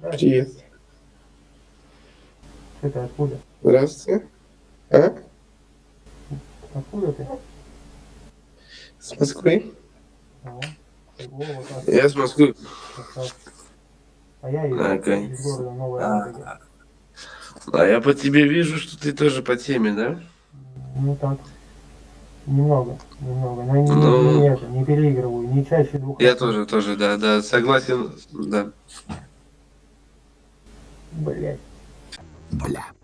Привет. Ты откуда? Здравствуйте. А? Откуда ты? С Москвы? Так. Я с Москвы. А я из, Окей. из города Новая Ладога. А я по тебе вижу, что ты тоже по теме, да? Ну так. Немного, немного. Но не, Ну. не это, не переигрываю, не чаще двух Я тоже, тоже, да, да, согласен, да. Muy bien.